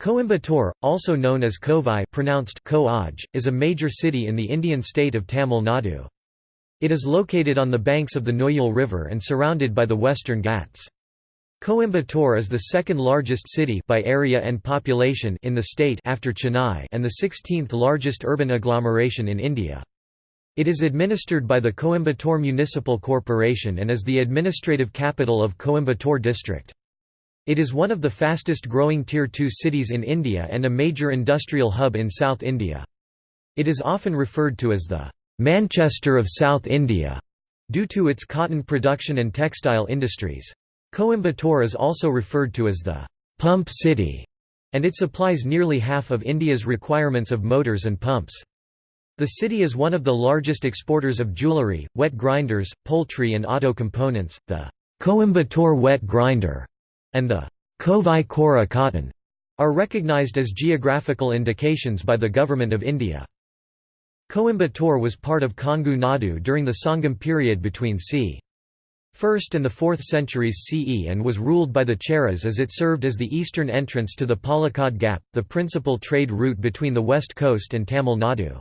Coimbatore, also known as Kovai pronounced Ko is a major city in the Indian state of Tamil Nadu. It is located on the banks of the Noyal River and surrounded by the Western Ghats. Coimbatore is the second largest city by area and population in the state after Chennai and the 16th largest urban agglomeration in India. It is administered by the Coimbatore Municipal Corporation and is the administrative capital of Coimbatore district. It is one of the fastest growing Tier 2 cities in India and a major industrial hub in South India. It is often referred to as the Manchester of South India due to its cotton production and textile industries. Coimbatore is also referred to as the «pump city» and it supplies nearly half of India's requirements of motors and pumps. The city is one of the largest exporters of jewellery, wet grinders, poultry and auto components. The Coimbatore wet grinder and the Kovai Kora cotton are recognized as geographical indications by the Government of India. Coimbatore was part of Kongu Nadu during the Sangam period between c. 1st and the 4th centuries CE and was ruled by the Cheras as it served as the eastern entrance to the Palakkad Gap, the principal trade route between the west coast and Tamil Nadu.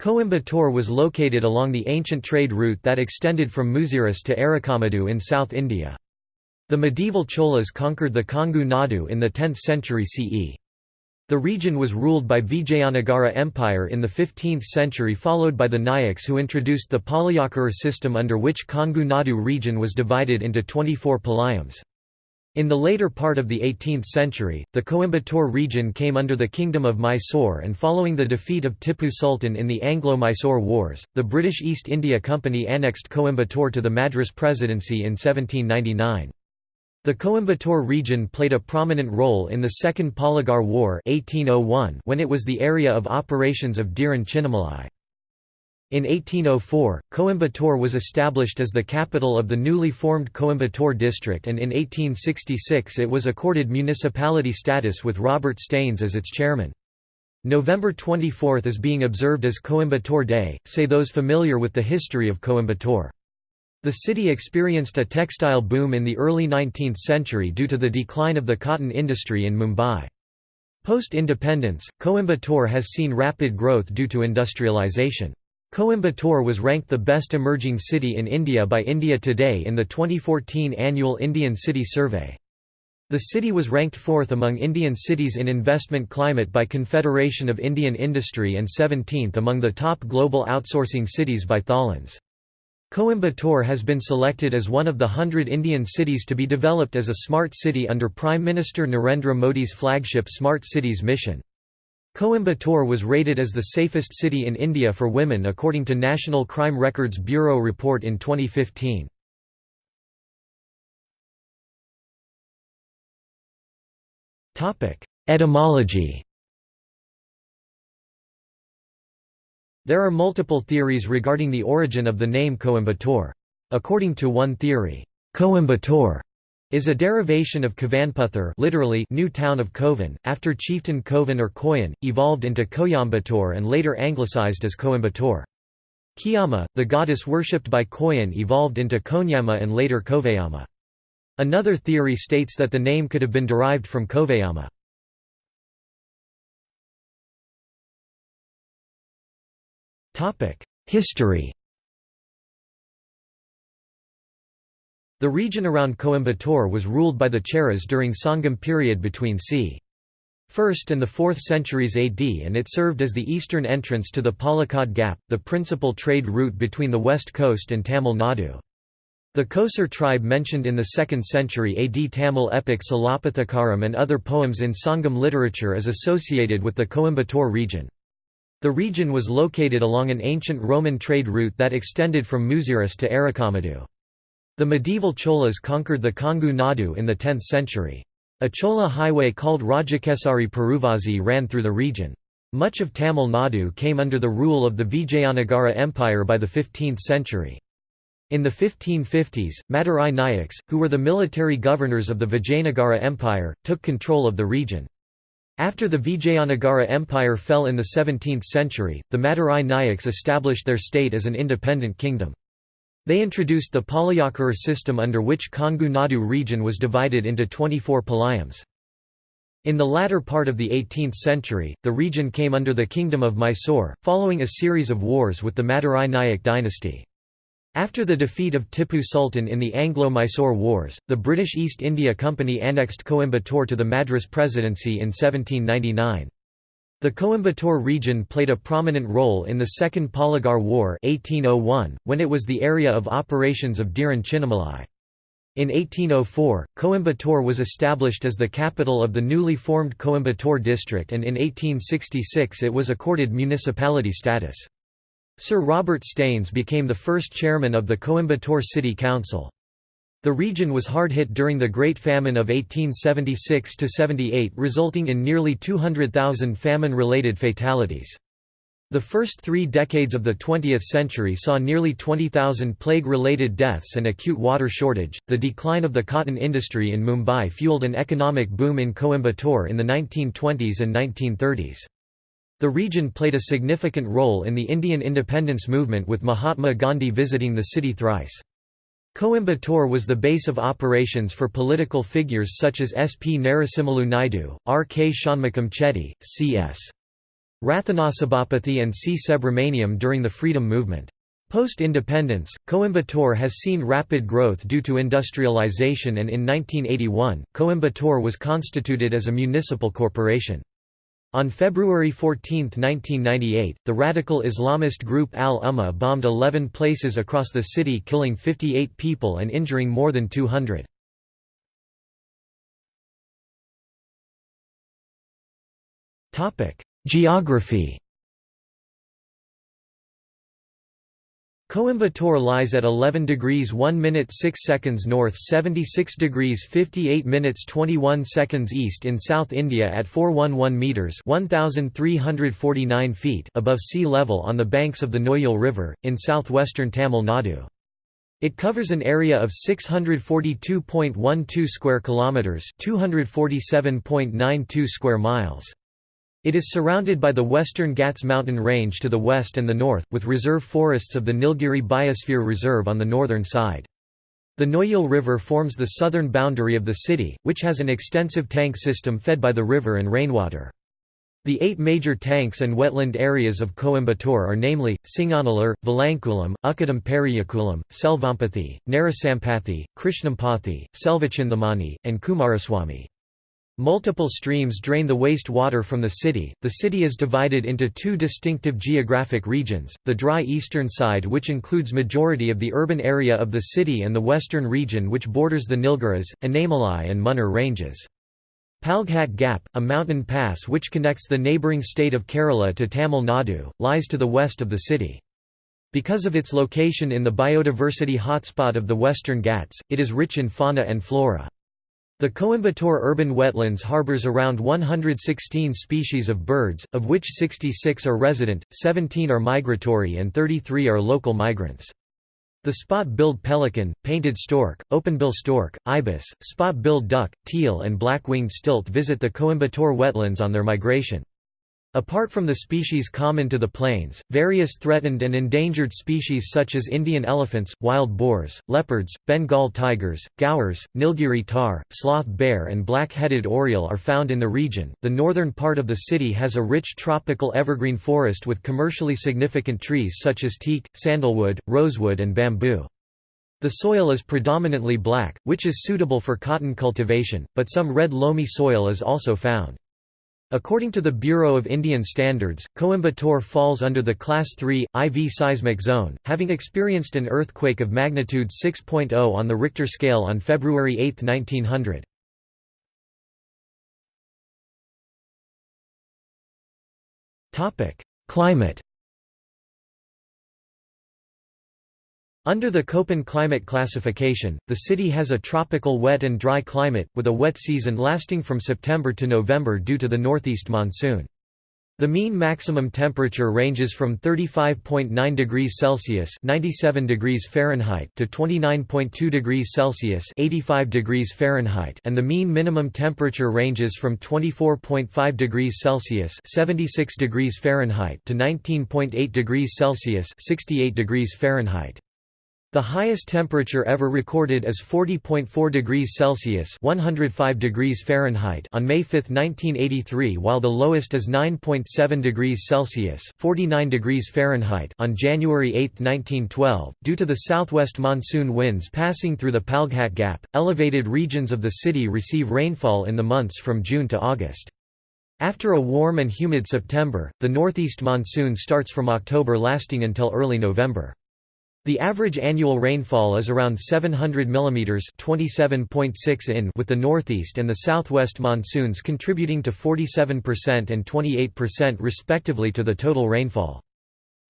Coimbatore was located along the ancient trade route that extended from Muziris to Arikamedu in South India. The medieval Cholas conquered the Kongu Nadu in the 10th century CE. The region was ruled by Vijayanagara Empire in the 15th century followed by the Nayaks who introduced the Palayakara system under which Kongu Nadu region was divided into 24 palayams. In the later part of the 18th century, the Coimbatore region came under the Kingdom of Mysore and following the defeat of Tipu Sultan in the Anglo-Mysore Wars, the British East India Company annexed Coimbatore to the Madras Presidency in 1799. The Coimbatore region played a prominent role in the Second Polygar War 1801 when it was the area of operations of Dheeran Chinnamalai. In 1804, Coimbatore was established as the capital of the newly formed Coimbatore district and in 1866 it was accorded municipality status with Robert Staines as its chairman. November 24 is being observed as Coimbatore Day, say those familiar with the history of Coimbatore. The city experienced a textile boom in the early 19th century due to the decline of the cotton industry in Mumbai. Post-independence, Coimbatore has seen rapid growth due to industrialization. Coimbatore was ranked the best emerging city in India by India Today in the 2014 annual Indian City Survey. The city was ranked fourth among Indian cities in investment climate by Confederation of Indian Industry and 17th among the top global outsourcing cities by Tholons. Coimbatore has been selected as one of the hundred Indian cities to be developed as a smart city under Prime Minister Narendra Modi's flagship Smart Cities mission. Coimbatore was rated as the safest city in India for women according to National Crime Records Bureau report in 2015. Etymology There are multiple theories regarding the origin of the name Coimbatore. According to one theory, Coimbatore is a derivation of Kovanputhur literally new town of Kovan, after chieftain Kovan or Koyan, evolved into Coimbatore and later anglicized as Coimbatore. Kiama, the goddess worshipped by Koyan evolved into Konyama and later Kovayama. Another theory states that the name could have been derived from Kovayama. History The region around Coimbatore was ruled by the Cheras during Sangam period between c. 1st and the 4th centuries AD and it served as the eastern entrance to the Palakkad Gap, the principal trade route between the west coast and Tamil Nadu. The Kosar tribe mentioned in the 2nd century AD Tamil epic Silappatikaram and other poems in Sangam literature is associated with the Coimbatore region. The region was located along an ancient Roman trade route that extended from Muziris to Arikamedu. The medieval Cholas conquered the Kongu Nadu in the 10th century. A Chola highway called Rajakesari Peruvazhi ran through the region. Much of Tamil Nadu came under the rule of the Vijayanagara Empire by the 15th century. In the 1550s, Madurai Nayaks, who were the military governors of the Vijayanagara Empire, took control of the region. After the Vijayanagara Empire fell in the 17th century, the Madurai Nayaks established their state as an independent kingdom. They introduced the Palayakara system under which Kongu Nadu region was divided into 24 palayams. In the latter part of the 18th century, the region came under the Kingdom of Mysore, following a series of wars with the Madurai Nayak dynasty. After the defeat of Tipu Sultan in the Anglo-Mysore Wars, the British East India Company annexed Coimbatore to the Madras Presidency in 1799. The Coimbatore region played a prominent role in the Second Polygar War 1801, when it was the area of operations of Dheeran Chinnamalai. In 1804, Coimbatore was established as the capital of the newly formed Coimbatore district and in 1866 it was accorded municipality status. Sir Robert Staines became the first chairman of the Coimbatore City Council. The region was hard hit during the Great Famine of 1876–78 resulting in nearly 200,000 famine-related fatalities. The first three decades of the 20th century saw nearly 20,000 plague related deaths and acute water shortage. The decline of the cotton industry in Mumbai fueled an economic boom in Coimbatore in the 1920s and 1930s. The region played a significant role in the Indian independence movement with Mahatma Gandhi visiting the city thrice. Coimbatore was the base of operations for political figures such as S. P. Narasimhalu Naidu, R. K. Shanmugam Chetty, C. S. Rathanasabapathy and C. Subramaniam during the freedom movement. Post-independence, Coimbatore has seen rapid growth due to industrialization and in 1981, Coimbatore was constituted as a municipal corporation. On February 14, 1998, the radical Islamist group Al-Umma bombed 11 places across the city killing 58 people and injuring more than 200. Geography Coimbatore lies at 11 degrees 1 minute 6 seconds north 76 degrees 58 minutes 21 seconds east in South India at 411 metres 1,349 feet above sea level on the banks of the Noyal River, in southwestern Tamil Nadu. It covers an area of 642.12 square kilometres 247.92 square miles. It is surrounded by the Western Ghats mountain range to the west and the north, with reserve forests of the Nilgiri Biosphere Reserve on the northern side. The Noyal River forms the southern boundary of the city, which has an extensive tank system fed by the river and rainwater. The eight major tanks and wetland areas of Coimbatore are namely, Singanallur, Valankulam, Ukkadam Periyakulam, Selvampathi, Narasampathi, Krishnampathi, Selvachindamani, and Kumaraswamy. Multiple streams drain the waste water from the city. The city is divided into two distinctive geographic regions, the dry eastern side which includes majority of the urban area of the city and the western region which borders the Nilgiris, Anamalai and Munnar ranges. Palghat Gap, a mountain pass which connects the neighbouring state of Kerala to Tamil Nadu, lies to the west of the city. Because of its location in the biodiversity hotspot of the Western Ghats, it is rich in fauna and flora. The Coimbatore urban wetlands harbors around 116 species of birds, of which 66 are resident, 17 are migratory and 33 are local migrants. The spot-billed pelican, painted stork, openbill stork, ibis, spot-billed duck, teal and black-winged stilt visit the Coimbatore wetlands on their migration. Apart from the species common to the plains, various threatened and endangered species such as Indian elephants, wild boars, leopards, Bengal tigers, gaurs, Nilgiri tahr, sloth bear, and black headed oriole are found in the region. The northern part of the city has a rich tropical evergreen forest with commercially significant trees such as teak, sandalwood, rosewood, and bamboo. The soil is predominantly black, which is suitable for cotton cultivation, but some red loamy soil is also found. According to the Bureau of Indian Standards, Coimbatore falls under the Class 3, IV seismic zone, having experienced an earthquake of magnitude 6.0 on the Richter scale on February 8, 1900. Climate Under the Köppen climate classification, the city has a tropical wet and dry climate, with a wet season lasting from September to November due to the northeast monsoon. The mean maximum temperature ranges from 35.9 degrees Celsius (97 degrees Fahrenheit) to 29.2 degrees Celsius (85 degrees Fahrenheit), and the mean minimum temperature ranges from 24.5 degrees Celsius (76 degrees Fahrenheit) to 19.8 degrees Celsius (68 degrees Fahrenheit). The highest temperature ever recorded is 40.4 degrees Celsius (105 degrees Fahrenheit) on May 5, 1983, while the lowest is 9.7 degrees Celsius (49 degrees Fahrenheit) on January 8, 1912. Due to the southwest monsoon winds passing through the Palghat Gap, elevated regions of the city receive rainfall in the months from June to August. After a warm and humid September, the northeast monsoon starts from October lasting until early November. The average annual rainfall is around 700 mm 27.6 in with the northeast and the southwest monsoons contributing to 47% and 28% respectively to the total rainfall.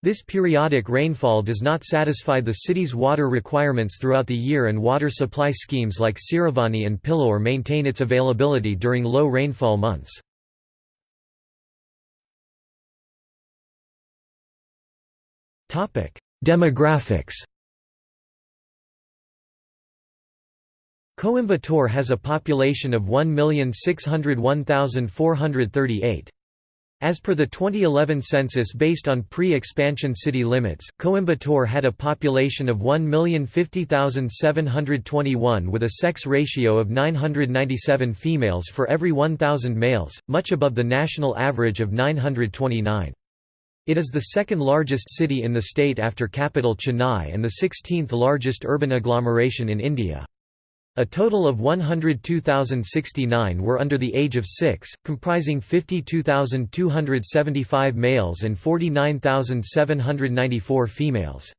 This periodic rainfall does not satisfy the city's water requirements throughout the year and water supply schemes like Siruvani and Pilloor maintain its availability during low rainfall months. Demographics Coimbatore has a population of 1,601,438. As per the 2011 census based on pre-expansion city limits, Coimbatore had a population of 1,050,721 with a sex ratio of 997 females for every 1,000 males, much above the national average of 929. It is the second largest city in the state after capital Chennai and the 16th largest urban agglomeration in India. A total of 102,069 were under the age of 6, comprising 52,275 males and 49,794 females.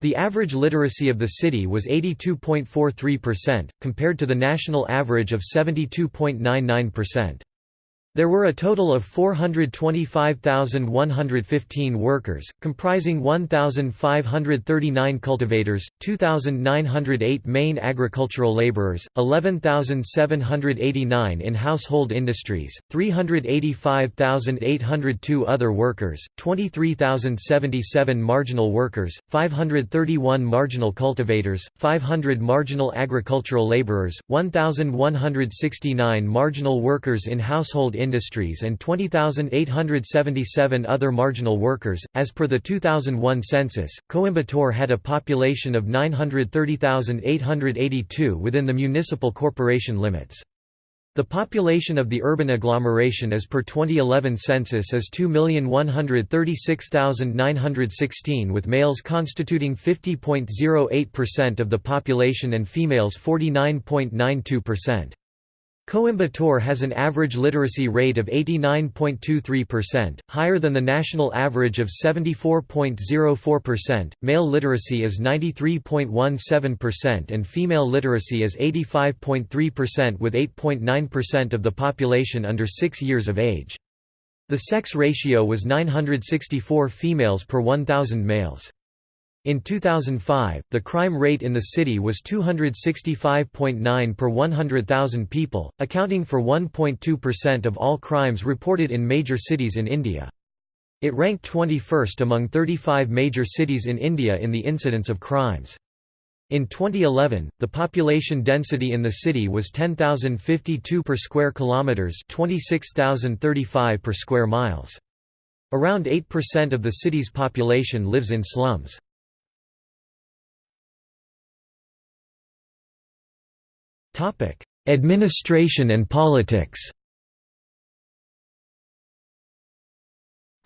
The average literacy of the city was 82.43%, compared to the national average of 72.99%. There were a total of 425,115 workers, comprising 1,539 cultivators, 2,908 main agricultural laborers, 11,789 in household industries, 385,802 other workers, 23,077 marginal workers, 531 marginal cultivators, 500 marginal agricultural laborers, 1,169 marginal workers in household industries and 20,877 other marginal workers. As per the 2001 census, Coimbatore had a population of 930,882 within the municipal corporation limits. The population of the urban agglomeration as per 2011 census is 2,136,916 with males constituting 50.08% of the population and females 49.92%. Coimbatore has an average literacy rate of 89.23%, higher than the national average of 74.04%. Male literacy is 93.17% and female literacy is 85.3% with 8.9% of the population under 6 years of age. The sex ratio was 964 females per 1,000 males. In 2005, the crime rate in the city was 265.9 per 100,000 people, accounting for 1.2% of all crimes reported in major cities in India. It ranked 21st among 35 major cities in India in the incidence of crimes. In 2011, the population density in the city was 10,052 per square kilometers, 26,035 per square miles. Around 8% of the city's population lives in slums. Administration and politics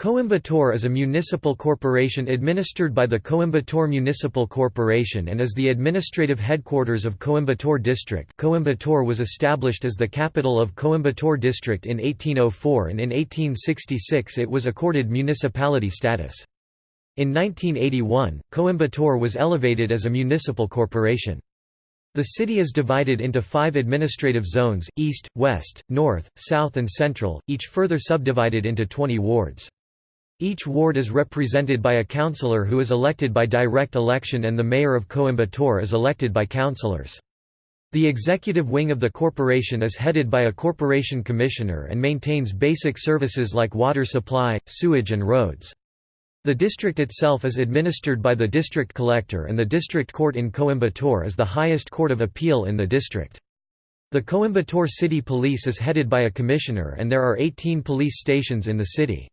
Coimbatore is a municipal corporation administered by the Coimbatore Municipal Corporation and is the administrative headquarters of Coimbatore District Coimbatore was established as the capital of Coimbatore District in 1804 and in 1866 it was accorded municipality status. In 1981, Coimbatore was elevated as a municipal corporation. The city is divided into five administrative zones, east, west, north, south and central, each further subdivided into 20 wards. Each ward is represented by a councillor who is elected by direct election and the mayor of Coimbatore is elected by councillors. The executive wing of the corporation is headed by a corporation commissioner and maintains basic services like water supply, sewage and roads. The district itself is administered by the district collector and the district court in Coimbatore is the highest court of appeal in the district. The Coimbatore City Police is headed by a commissioner and there are 18 police stations in the city.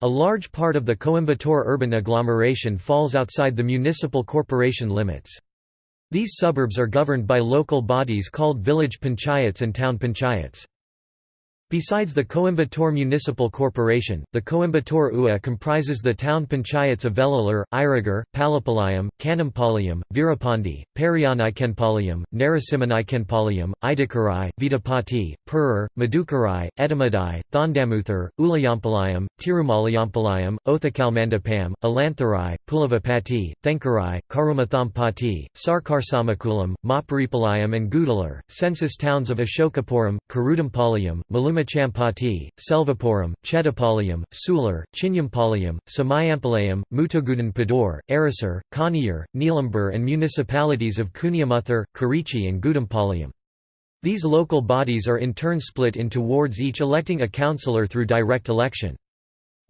A large part of the Coimbatore urban agglomeration falls outside the municipal corporation limits. These suburbs are governed by local bodies called village panchayats and town panchayats. Besides the Coimbatore Municipal Corporation, the Coimbatore UA comprises the town panchayats of Velalur, Irugur, Palipalayam, Kanampalayam, Veerapandy, Periyanaickenpalayam, Narasimhanaickenpalayam, Idakarai, Vidapati, Perur, Madukarai, Ettimadai, Thondamuthur, Ulayampalayam, Tirumalayampalayam, Othakalmandapam, Alantharai, Pulavapati, Thenkarai, Karumathampatti, Sarkarsamakulam, Maparipalayam and Gudalur. Census towns of Ashokapuram, Karudampalayam, Maluma Champati, Selvapuram, Chettapalayam, Sulur, Chinyampalayam, Samayampalayam, Mutagudan Padur, Arasur, Kaniyur, Neelambur and municipalities of Kuniyamuthur, Kurichi and Goundampalayam. These local bodies are in turn split into wards each electing a councillor through direct election.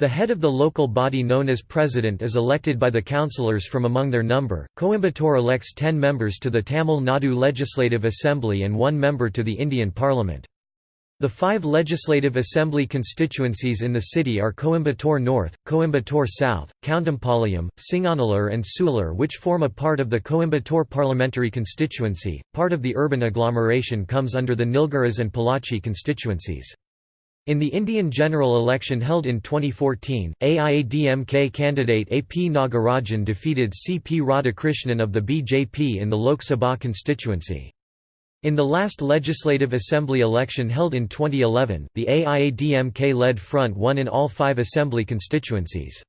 The head of the local body known as president is elected by the councillors from among their number. Coimbatore elects 10 members to the Tamil Nadu Legislative Assembly and one member to the Indian Parliament. The five Legislative Assembly constituencies in the city are Coimbatore North, Coimbatore South, Coundampalayam, Singanallur and Sulur which form a part of the Coimbatore parliamentary constituency. Part of the urban agglomeration comes under the Nilgiris and Pollachi constituencies. In the Indian general election held in 2014, AIADMK candidate A. P. Nagarajan defeated C. P. Radhakrishnan of the BJP in the Lok Sabha constituency. In the last Legislative Assembly election held in 2011, the AIADMK-led front won in all five assembly constituencies.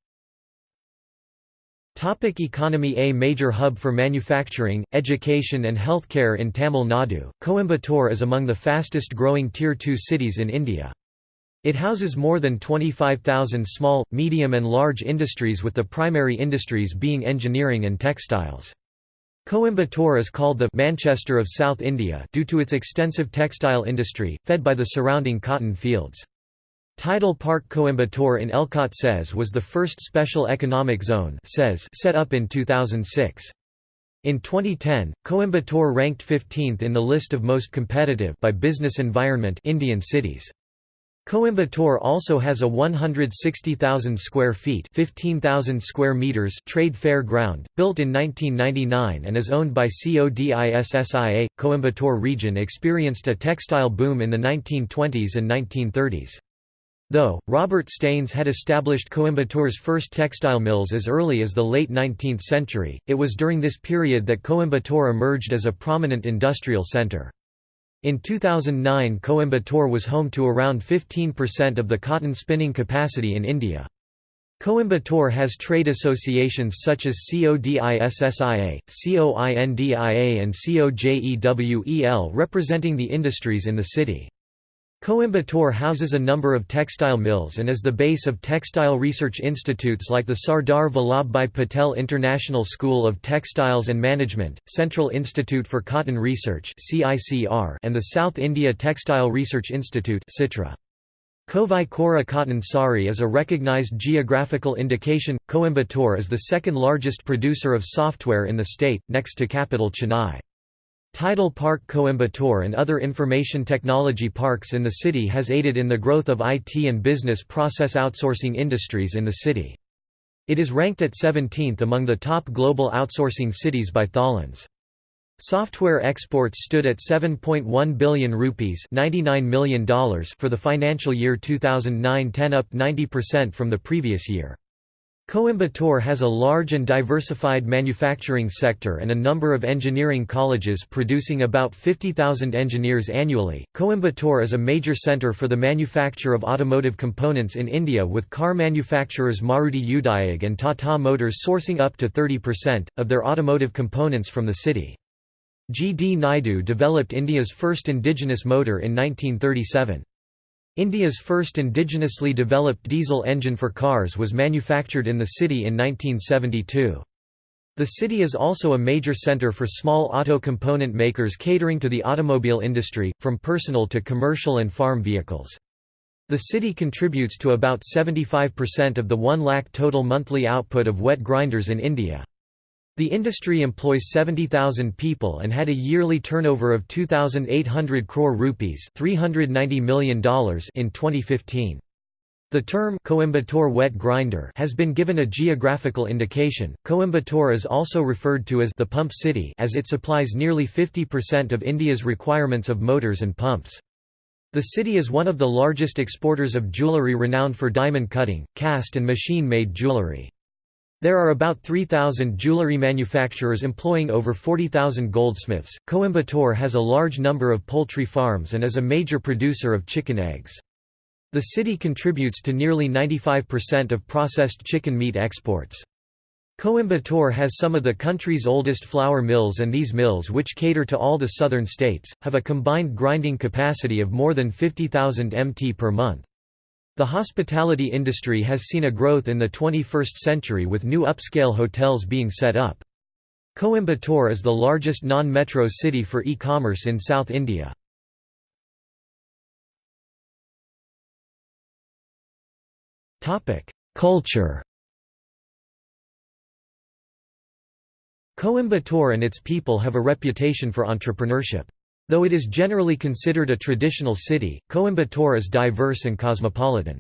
Topic economy A major hub for manufacturing, education and healthcare in Tamil Nadu, Coimbatore is among the fastest growing Tier 2 cities in India. It houses more than 25,000 small, medium and large industries with the primary industries being engineering and textiles. Coimbatore is called the Manchester of South India due to its extensive textile industry, fed by the surrounding cotton fields. TIDEL Park Coimbatore in ELCOT SEZ was the first special economic zone SEZ set up in 2006. In 2010, Coimbatore ranked 15th in the list of most competitive by business environment Indian cities. Coimbatore also has a 160,000 square feet 15,000 square meters trade fair ground, built in 1999 and is owned by CODISSIA. Coimbatore region experienced a textile boom in the 1920s and 1930s. Though, Robert Staines had established Coimbatore's first textile mills as early as the late 19th century, it was during this period that Coimbatore emerged as a prominent industrial centre. In 2009 Coimbatore was home to around 15% of the cotton spinning capacity in India. Coimbatore has trade associations such as CODISSIA, COINDIA and COJEWEL representing the industries in the city. Coimbatore houses a number of textile mills and is the base of textile research institutes like the Sardar Vallabhbhai Patel International School of Textiles and Management, Central Institute for Cotton Research and the South India Textile Research Institute Kovai Kora cotton sari is a recognized geographical indication. Coimbatore is the second largest producer of software in the state, next to capital Chennai. TIDEL Park Coimbatore and other information technology parks in the city has aided in the growth of IT and business process outsourcing industries in the city. It is ranked at 17th among the top global outsourcing cities by Tholons. Software exports stood at 7.1 billion rupees $99 million for the financial year 2009-10 up 90% from the previous year. Coimbatore has a large and diversified manufacturing sector and a number of engineering colleges producing about 50,000 engineers annually. Coimbatore is a major center for the manufacture of automotive components in India with car manufacturers Maruti Udyog and Tata Motors sourcing up to 30% of their automotive components from the city. G. D. Naidu developed India's first indigenous motor in 1937. India's first indigenously developed diesel engine for cars was manufactured in the city in 1972. The city is also a major center for small auto component makers catering to the automobile industry, from personal to commercial and farm vehicles. The city contributes to about 75% of the 1 lakh total monthly output of wet grinders in India. The industry employs 70,000 people and had a yearly turnover of 2,800 crore rupees $390 million in 2015. The term Coimbatore wet grinder has been given a geographical indication. Coimbatore is also referred to as the pump city as it supplies nearly 50% of India's requirements of motors and pumps. The city is one of the largest exporters of jewellery renowned for diamond cutting, cast and machine-made jewellery. There are about 3,000 jewellery manufacturers employing over 40,000 goldsmiths. Coimbatore has a large number of poultry farms and is a major producer of chicken eggs. The city contributes to nearly 95% of processed chicken meat exports. Coimbatore has some of the country's oldest flour mills and these mills which cater to all the southern states, have a combined grinding capacity of more than 50,000 mt per month. The hospitality industry has seen a growth in the 21st century with new upscale hotels being set up. Coimbatore is the largest non-metro city for e-commerce in South India. Culture Coimbatore and its people have a reputation for entrepreneurship. Though it is generally considered a traditional city, Coimbatore is diverse and cosmopolitan.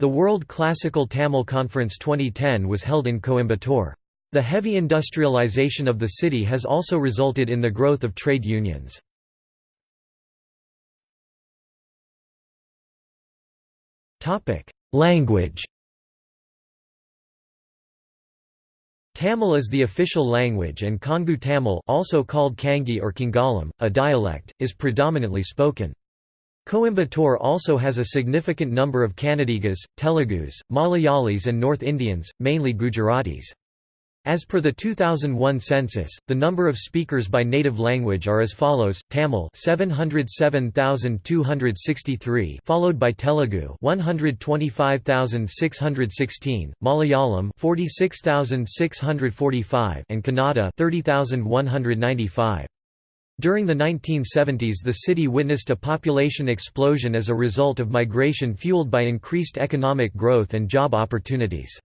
The World Classical Tamil Conference 2010 was held in Coimbatore. The heavy industrialization of the city has also resulted in the growth of trade unions. Language Tamil is the official language and Kongu Tamil also called Kangi or Kingalam, a dialect, is predominantly spoken. Coimbatore also has a significant number of Kannadigas, Telugus, Malayalis and North Indians, mainly Gujaratis. As per the 2001 census, the number of speakers by native language are as follows: Tamil 707,263, followed by Telugu 125,616, Malayalam 46,645, and Kannada 30,195. During the 1970s the city witnessed a population explosion as a result of migration fueled by increased economic growth and job opportunities.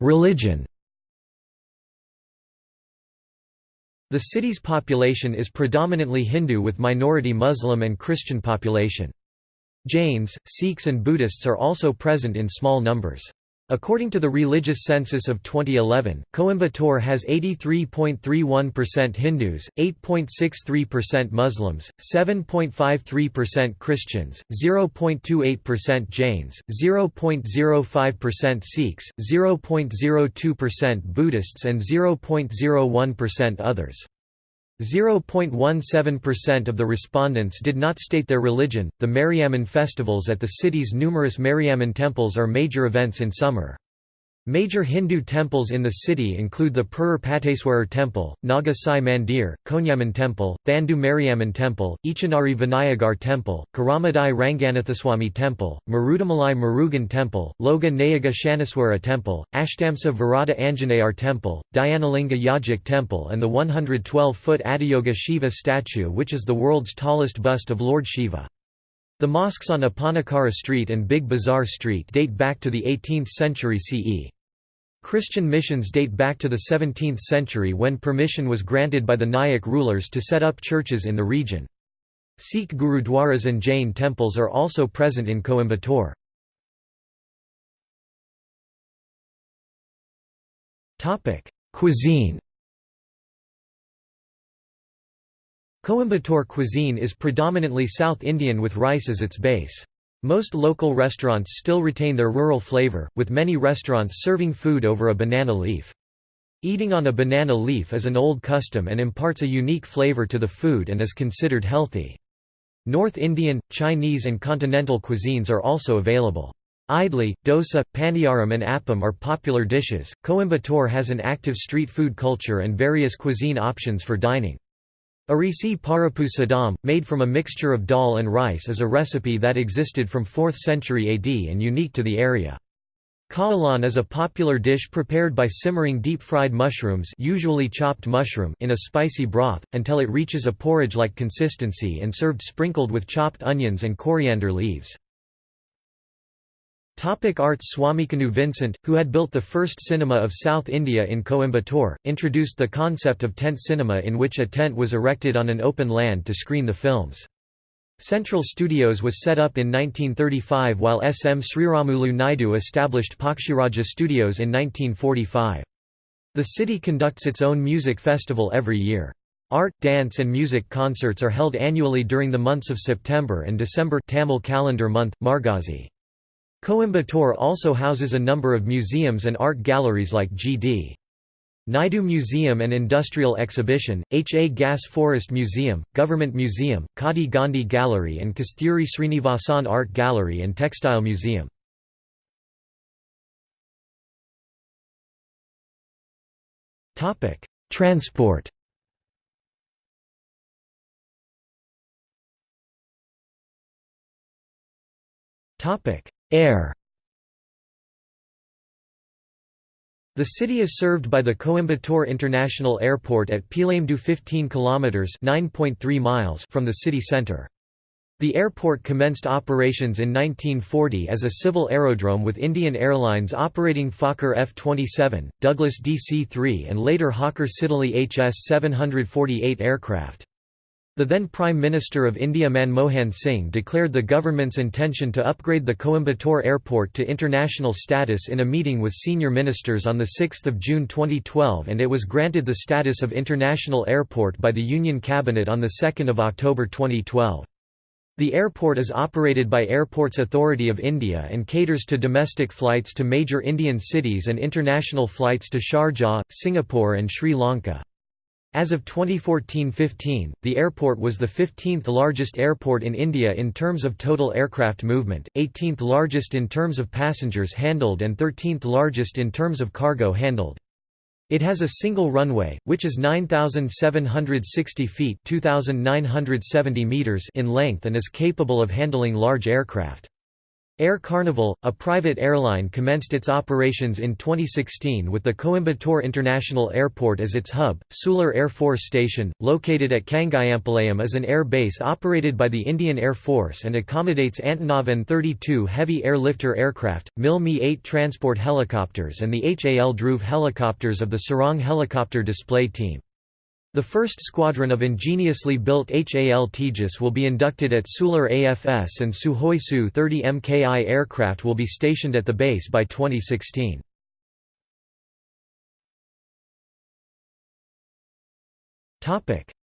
Religion The city's population is predominantly Hindu with minority Muslim and Christian population. Jains, Sikhs and Buddhists are also present in small numbers. According to the religious census of 2011, Coimbatore has 83.31% Hindus, 8.63% Muslims, 7.53% Christians, 0.28% Jains, 0.05% Sikhs, 0.02% Buddhists and 0.01% others. 0.17% of the respondents did not state their religion. The Mariamman festivals at the city's numerous Mariamman temples are major events in summer. Major Hindu temples in the city include the Perur Pateswarar Temple, Naga Sai Mandir, Koniamman Temple, Thandu Mariamman Temple, Eachanari Vinayagar Temple, Karamadai Ranganathaswamy Temple, Marudamalai Murugan Temple, Loga Nayaga Temple, Ashtamsa Varada Anjaneyar Temple, Dhyanalinga Yogic Temple and the 112-foot Adiyoga Shiva statue which is the world's tallest bust of Lord Shiva. The mosques on Oppanakara Street and Big Bazaar Street date back to the 18th century CE. Christian missions date back to the 17th century when permission was granted by the Nayak rulers to set up churches in the region. Sikh gurudwaras and Jain temples are also present in Coimbatore. Cuisine Coimbatore cuisine is predominantly South Indian with rice as its base. Most local restaurants still retain their rural flavor, with many restaurants serving food over a banana leaf. Eating on a banana leaf is an old custom and imparts a unique flavor to the food and is considered healthy. North Indian, Chinese and continental cuisines are also available. Idli, dosa, paniyaram and appam are popular dishes. Coimbatore has an active street food culture and various cuisine options for dining. Arisi Paruppu Sadam, made from a mixture of dal and rice is a recipe that existed from 4th century AD and unique to the area. Kaalan is a popular dish prepared by simmering deep-fried mushrooms usually chopped mushroom in a spicy broth, until it reaches a porridge-like consistency and served sprinkled with chopped onions and coriander leaves. Topic Arts Swamikannu Vincent, who had built the first cinema of South India in Coimbatore, introduced the concept of tent cinema in which a tent was erected on an open land to screen the films. Central Studios was set up in 1935 while S. M. Sriramulu Naidu established Pakshiraja Studios in 1945. The city conducts its own music festival every year. Art, dance and music concerts are held annually during the months of September and December Tamil calendar month, Margazhi. Coimbatore also houses a number of museums and art galleries like G.D. Naidu Museum and Industrial Exhibition, H. A. Gass Forest Museum, Government Museum, Kadi Gandhi Gallery and Kasturi Srinivasan Art Gallery and Textile Museum. Transport Air The city is served by the Coimbatore International Airport at Peelamedu 15 kilometers (9.3 miles) from the city center. The airport commenced operations in 1940 as a civil aerodrome with Indian Airlines operating Fokker F-27, Douglas DC-3 and later Hawker Siddeley HS-748 aircraft. The then Prime Minister of India Manmohan Singh declared the government's intention to upgrade the Coimbatore airport to international status in a meeting with senior ministers on 6 June 2012 and it was granted the status of international airport by the Union Cabinet on 2 October 2012. The airport is operated by Airports Authority of India and caters to domestic flights to major Indian cities and international flights to Sharjah, Singapore and Sri Lanka. As of 2014–15, the airport was the 15th largest airport in India in terms of total aircraft movement, 18th largest in terms of passengers handled and 13th largest in terms of cargo handled. It has a single runway, which is 9,760 feet meters in length and is capable of handling large aircraft. Air Carnival, a private airline commenced its operations in 2016 with the Coimbatore International Airport as its hub. Sulur Air Force Station, located at Kangayampalayam is an air base operated by the Indian Air Force and accommodates Antonov An-32 heavy airlifter aircraft, MiL Mi-8 transport helicopters and the HAL Dhruv helicopters of the Sarang helicopter display team. The first squadron of ingeniously built HAL Tejas will be inducted at Sulur AFS and Sukhoi Su-30 MKI aircraft will be stationed at the base by 2016.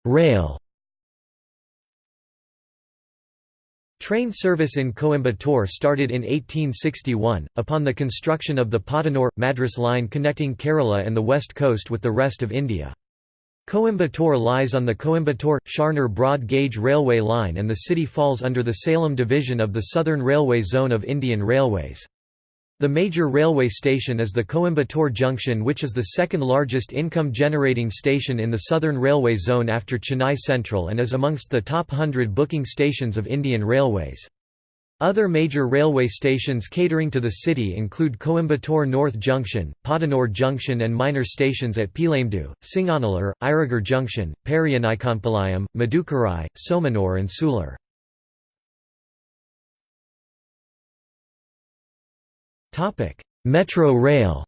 Rail Train service in Coimbatore started in 1861, upon the construction of the Podanur-Madras line connecting Kerala and the west coast with the rest of India. Coimbatore lies on the Coimbatore-Shoranur broad gauge railway line and the city falls under the Salem division of the Southern Railway Zone of Indian Railways. The major railway station is the Coimbatore Junction which is the second largest income-generating station in the Southern Railway Zone after Chennai Central and is amongst the top hundred booking stations of Indian Railways. Other major railway stations catering to the city include Coimbatore North Junction, Podanur Junction and minor stations at Peelamedu, Singanallur, Irugur Junction, Periyanaickenpalayam, Madukarai, Somanur and Sulur. Metro rail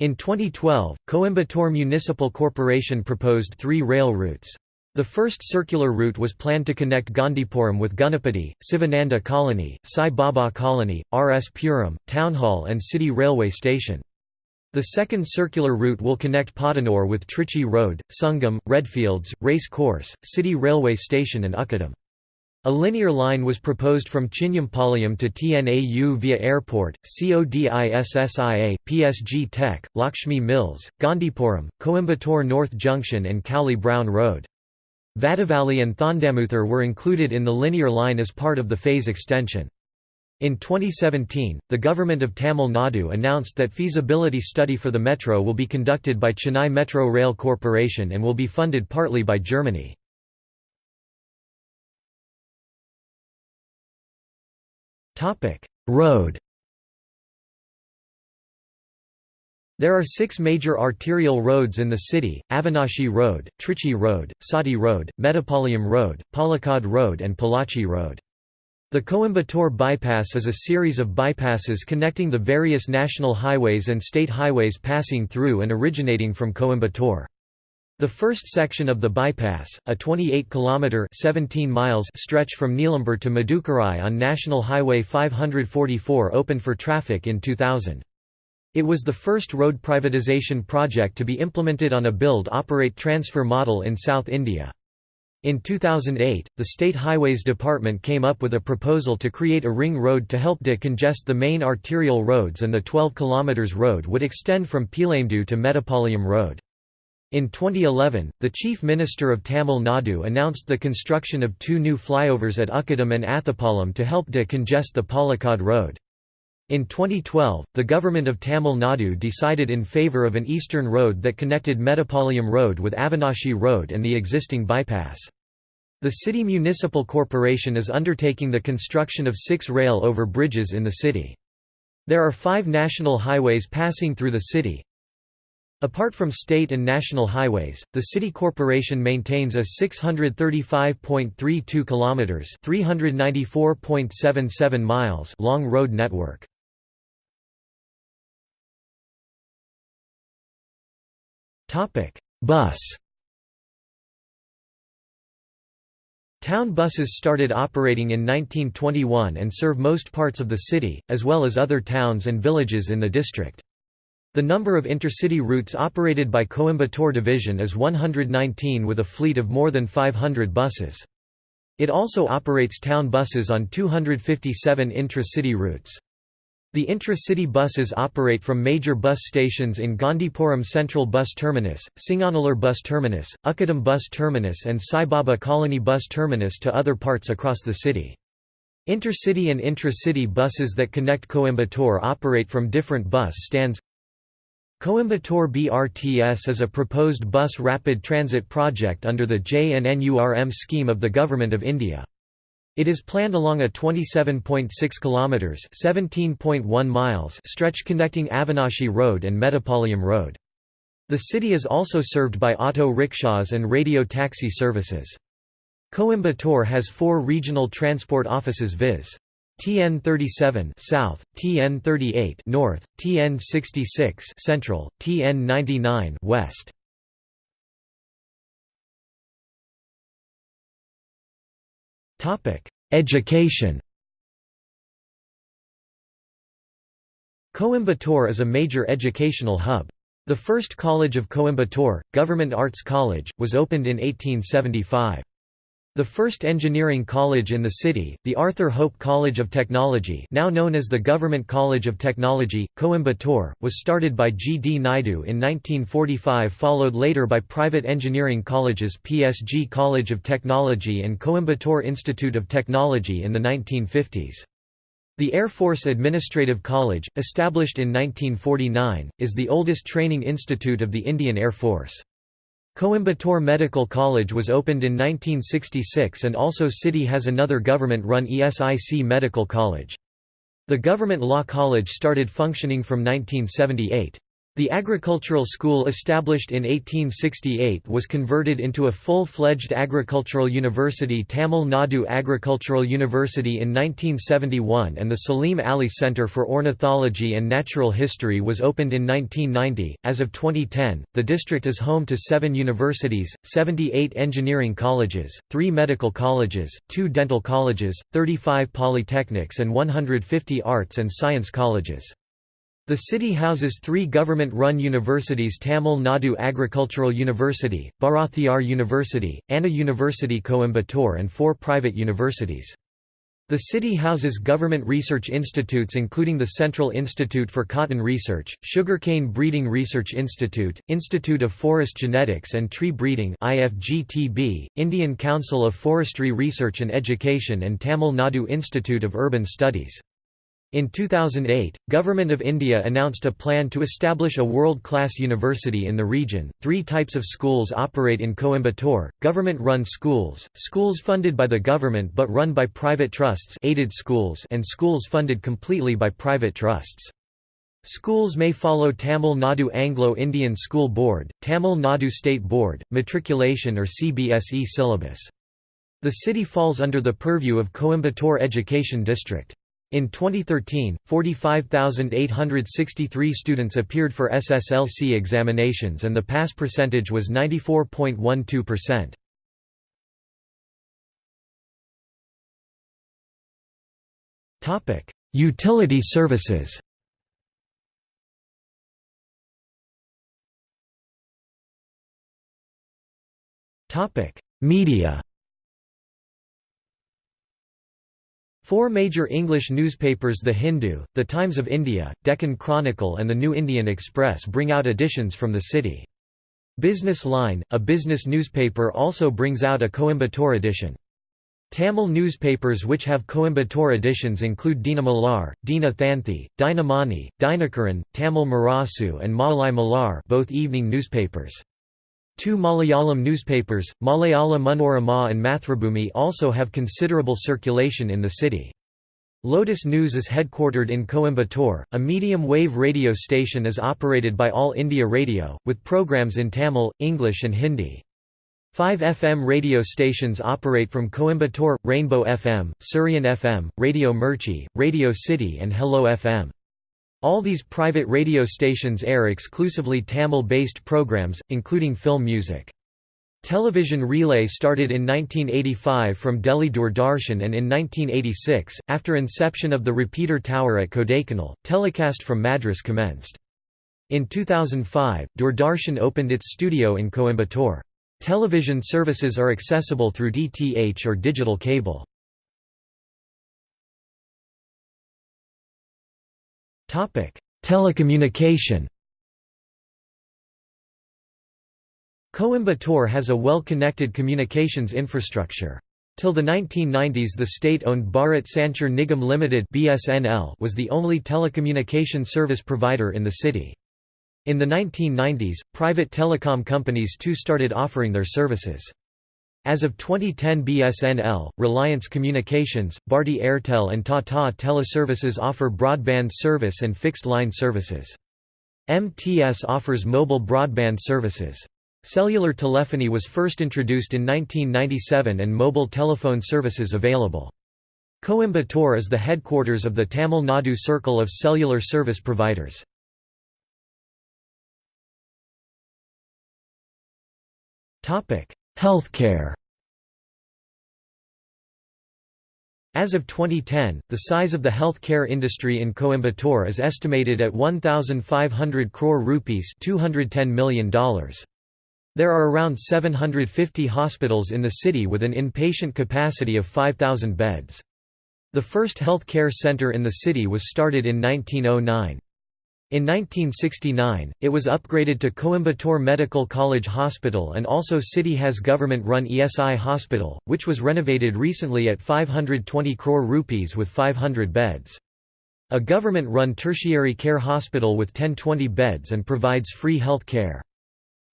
In 2012, Coimbatore Municipal Corporation proposed three rail routes. The first circular route was planned to connect Gandhipuram with Ganapathy, Sivananda Colony, Sai Baba Colony, R. S. Puram, Town Hall and City Railway Station. The second circular route will connect Podanur with Trichy Road, Sungam, Redfields, Race Course, City Railway Station and Ukkadam. A linear line was proposed from Chinyampalayam to TNAU via Airport, CODISSIA, PSG Tech, Lakshmi Mills, Gandhipuram, Coimbatore North Junction and Cowley Brown Road. Vadavalli and Thondamuthur were included in the linear line as part of the phase extension. In 2017, the government of Tamil Nadu announced that feasibility study for the metro will be conducted by Chennai Metro Rail Corporation and will be funded partly by Germany. Road There are six major arterial roads in the city, Avinashi Road, Trichy Road, Sathy Road, Mettupalayam Road, Palakkad Road and Pollachi Road. The Coimbatore Bypass is a series of bypasses connecting the various national highways and state highways passing through and originating from Coimbatore. The first section of the bypass, a 28-kilometre (17 miles) stretch from Neelambur to Madukarai on National Highway 544 opened for traffic in 2000. It was the first road privatisation project to be implemented on a build-operate-transfer model in South India. In 2008, the State Highways Department came up with a proposal to create a ring road to help decongest the main arterial roads and the 12 km road would extend from Peelamedu to Mettupalayam Road. In 2011, the Chief Minister of Tamil Nadu announced the construction of two new flyovers at Ukkadam and Athupalam to help decongest the Palakkad Road. In 2012, the government of Tamil Nadu decided in favour of an eastern road that connected Mettupalayam Road with Avinashi Road and the existing bypass. The city municipal corporation is undertaking the construction of six rail over bridges in the city. There are five national highways passing through the city. Apart from state and national highways, the city corporation maintains a 635.32 kilometers, 394.77 miles long road network. Bus Town buses started operating in 1921 and serve most parts of the city, as well as other towns and villages in the district. The number of intercity routes operated by Coimbatore Division is 119 with a fleet of more than 500 buses. It also operates town buses on 257 intra-city routes. The intra-city buses operate from major bus stations in Gandhipuram Central Bus Terminus, Singanallur Bus Terminus, Ukkadam Bus Terminus and Sai Baba Colony Bus Terminus to other parts across the city. Intercity and intra-city buses that connect Coimbatore operate from different bus stands Coimbatore BRTS is a proposed bus rapid transit project under the JNNURM scheme of the Government of India. It is planned along a 27.6 kilometers (17.1 miles) stretch connecting Avinashi Road and Mettupalayam Road. The city is also served by auto rickshaws and radio taxi services. Coimbatore has four regional transport offices viz. TN 37 South, TN 38 North, TN 66 Central, TN 99 West. Education Coimbatore is a major educational hub. The first college of Coimbatore, Government Arts College, was opened in 1875. The first engineering college in the city, the Arthur Hope College of Technology now known as the Government College of Technology, Coimbatore, was started by G. D. Naidu in 1945 followed later by private engineering colleges PSG College of Technology and Coimbatore Institute of Technology in the 1950s. The Air Force Administrative College, established in 1949, is the oldest training institute of the Indian Air Force. Coimbatore Medical College was opened in 1966 and also city has another government-run ESIC Medical College. The Government Law College started functioning from 1978. The agricultural school established in 1868 was converted into a full-fledged agricultural university Tamil Nadu Agricultural University in 1971 and the Salim Ali Centre for Ornithology and Natural History was opened in 1990. As of 2010, the district is home to seven universities, 78 engineering colleges, three medical colleges, two dental colleges, 35 polytechnics and 150 arts and science colleges. The city houses three government-run universities Tamil Nadu Agricultural University, Bharathiar University, Anna University Coimbatore and four private universities. The city houses government research institutes including the Central Institute for Cotton Research, Sugarcane Breeding Research Institute, Institute of Forest Genetics and Tree Breeding Indian Council of Forestry Research and Education and Tamil Nadu Institute of Urban Studies. In 2008, Government of India announced a plan to establish a world-class university in the region. Three types of schools operate in Coimbatore: government-run schools, schools funded by the government but run by private trusts, aided schools, and schools funded completely by private trusts. Schools may follow Tamil Nadu Anglo-Indian School Board, Tamil Nadu State Board, matriculation or CBSE syllabus. The city falls under the purview of Coimbatore Education District. In 2013, 45,863 students appeared for SSLC examinations and the pass percentage was 94.12%. Utility services Media Four major English newspapers The Hindu, The Times of India, Deccan Chronicle and The New Indian Express bring out editions from the city. Business Line, a business newspaper also brings out a Coimbatore edition. Tamil newspapers which have Coimbatore editions include Dina Malar, Dina Thanthi, Dinamani, Dinakaran, Tamil Murasu and Malai Malar both evening newspapers. Two Malayalam newspapers, Malayala Manorama and Mathrubhumi also have considerable circulation in the city. Lotus News is headquartered in Coimbatore. A medium-wave radio station is operated by All India Radio, with programs in Tamil, English and Hindi. Five FM radio stations operate from Coimbatore, Rainbow FM, Suryan FM, Radio Mirchi, Radio City and Hello FM. All these private radio stations air exclusively Tamil-based programs, including film music. Television relay started in 1985 from Delhi Doordarshan and in 1986, after inception of the repeater tower at Kodaikanal, telecast from Madras commenced. In 2005, Doordarshan opened its studio in Coimbatore. Television services are accessible through DTH or digital cable. Telecommunication Coimbatore has a well-connected communications infrastructure. Till the 1990s the state-owned Bharat Sanchar Nigam Limited (BSNL) was the only telecommunication service provider in the city. In the 1990s, private telecom companies too started offering their services. As of 2010 BSNL, Reliance Communications, Bharti Airtel and Tata Teleservices offer broadband service and fixed-line services. MTS offers mobile broadband services. Cellular telephony was first introduced in 1997 and mobile telephone services available. Coimbatore is the headquarters of the Tamil Nadu Circle of Cellular Service Providers. Healthcare As of 2010, the size of the healthcare industry in Coimbatore is estimated at 1,500 crore rupees $210 million. There are around 750 hospitals in the city with an inpatient capacity of 5,000 beds. The first healthcare center in the city was started in 1909. In 1969, it was upgraded to Coimbatore Medical College Hospital and also City has government-run ESI Hospital, which was renovated recently at 520 crore rupees with 500 beds. A government-run tertiary care hospital with 1020 beds and provides free health care.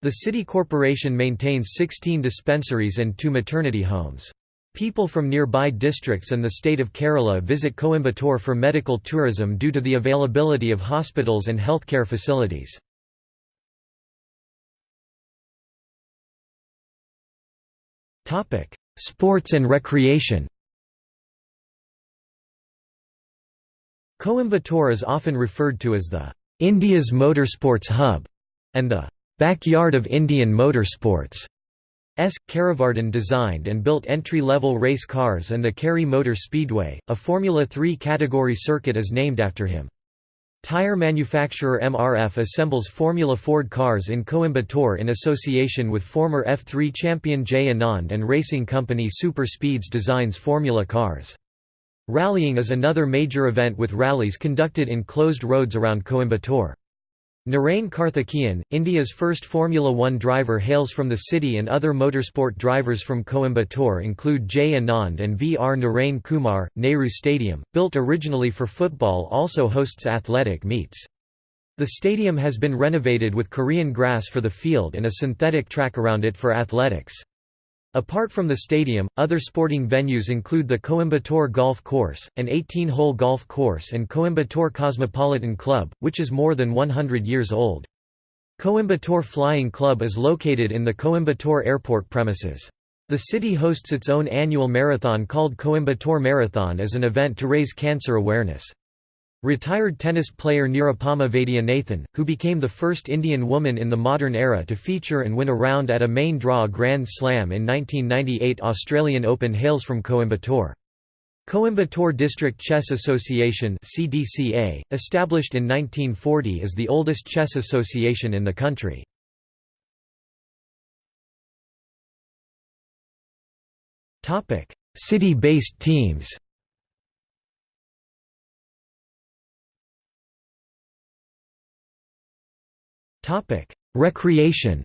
The city corporation maintains 16 dispensaries and two maternity homes. People from nearby districts and the state of Kerala visit Coimbatore for medical tourism due to the availability of hospitals and healthcare facilities. Sports and recreation Coimbatore is often referred to as the India's motorsports hub and the backyard of Indian motorsports. S. Karivardhan designed and built entry-level race cars and the Kari Motor Speedway, a Formula 3 category circuit is named after him. Tire manufacturer MRF assembles Formula Ford cars in Coimbatore in association with former F3 champion Jay Anand and racing company Super Speeds designs Formula cars. Rallying is another major event with rallies conducted in closed roads around Coimbatore. Narain Karthikeyan, India's first Formula One driver hails from the city and other motorsport drivers from Coimbatore include Jay Anand and V. R. Narain Kumar. Nehru Stadium, built originally for football also hosts athletic meets. The stadium has been renovated with Korean grass for the field and a synthetic track around it for athletics. Apart from the stadium, other sporting venues include the Coimbatore Golf Course, an 18-hole golf course and Coimbatore Cosmopolitan Club, which is more than 100 years old. Coimbatore Flying Club is located in the Coimbatore Airport premises. The city hosts its own annual marathon called Coimbatore Marathon as an event to raise cancer awareness. Retired tennis player Nirupama Vaidyanathan, who became the first Indian woman in the modern era to feature and win a round at a main draw Grand Slam in 1998 Australian Open hails from Coimbatore. Coimbatore District Chess Association CDCA, established in 1940 is the oldest chess association in the country. City-based teams Recreation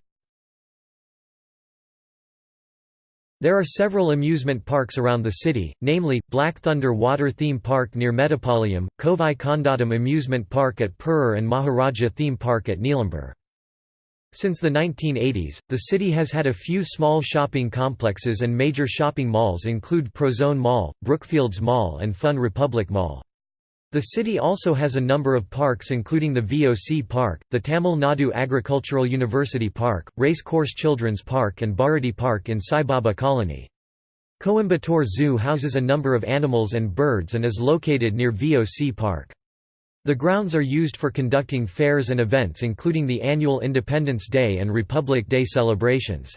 There are several amusement parks around the city, namely, Black Thunder Water Theme Park near Mettupalayam, Kovai Kondattam Amusement Park at Perur and Maharaja Theme Park at Neelambur. Since the 1980s, the city has had a few small shopping complexes and major shopping malls include Prozone Mall, Brookfields Mall and Fun Republic Mall. The city also has a number of parks including the VOC Park, the Tamil Nadu Agricultural University Park, Race Course Children's Park and Bharati Park in Sai Baba Colony. Coimbatore Zoo houses a number of animals and birds and is located near VOC Park. The grounds are used for conducting fairs and events including the annual Independence Day and Republic Day celebrations.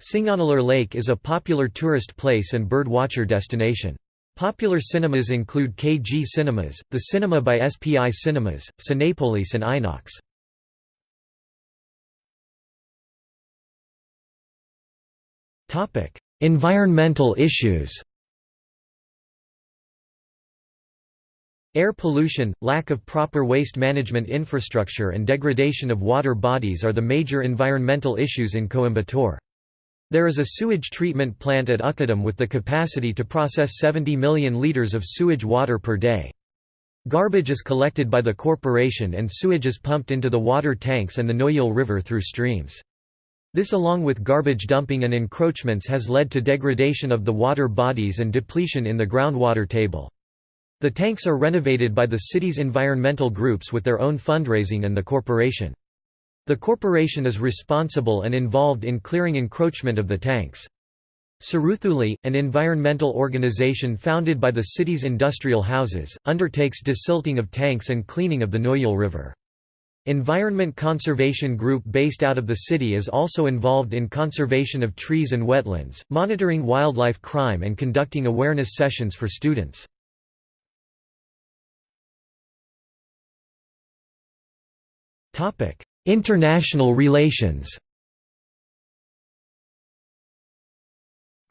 Singanallur Lake is a popular tourist place and bird watcher destination. Popular cinemas include KG Cinemas, the cinema by SPI Cinemas, Cinepolis and Inox. environmental issues Air pollution, lack of proper waste management infrastructure and degradation of water bodies are the major environmental issues in Coimbatore. There is a sewage treatment plant at Ukkadam with the capacity to process 70 million litres of sewage water per day. Garbage is collected by the corporation and sewage is pumped into the water tanks and the Noyal River through streams. This along with garbage dumping and encroachments has led to degradation of the water bodies and depletion in the groundwater table. The tanks are renovated by the city's environmental groups with their own fundraising and the corporation. The corporation is responsible and involved in clearing encroachment of the tanks. Siruthuli, an environmental organization founded by the city's industrial houses, undertakes desilting of tanks and cleaning of the Noyal River. Environment Conservation Group based out of the city is also involved in conservation of trees and wetlands, monitoring wildlife crime and conducting awareness sessions for students. International relations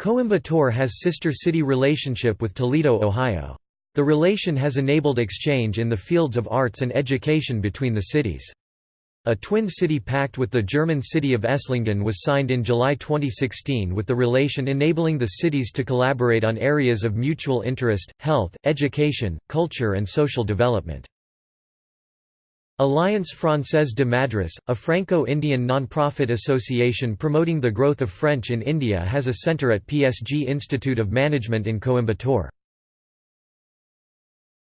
Coimbatore has sister city relationship with Toledo, Ohio. The relation has enabled exchange in the fields of arts and education between the cities. A twin city pact with the German city of Esslingen was signed in July 2016 with the relation enabling the cities to collaborate on areas of mutual interest, health, education, culture and social development. Alliance Française de Madras, a Franco-Indian non-profit association promoting the growth of French in India has a centre at PSG Institute of Management in Coimbatore.